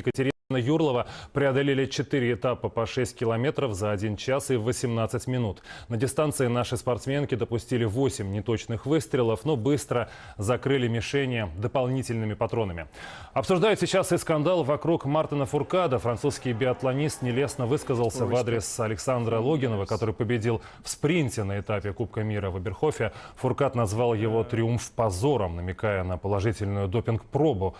Екатерина Юрлова преодолели 4 этапа по 6 километров за 1 час и 18 минут. На дистанции наши спортсменки допустили 8 неточных выстрелов, но быстро закрыли мишени дополнительными патронами. Обсуждают сейчас и скандал вокруг Мартина Фуркада. Французский биатлонист нелестно высказался в адрес Александра Логинова, который победил в спринте на этапе Кубка мира в Эберхофе. Фуркад назвал его триумф позором, намекая на положительную допинг-пробу